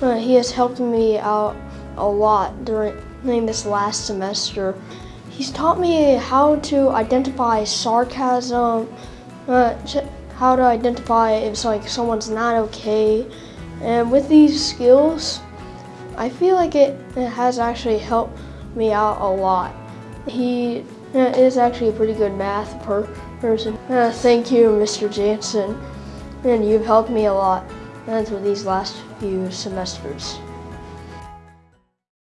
Uh, he has helped me out a lot during, during this last semester. He's taught me how to identify sarcasm, uh, how to identify if like someone's not okay. And with these skills, I feel like it, it has actually helped me out a lot. He uh, is actually a pretty good math per person. Uh, thank you, Mr. Jansen, and you've helped me a lot through these last few semesters.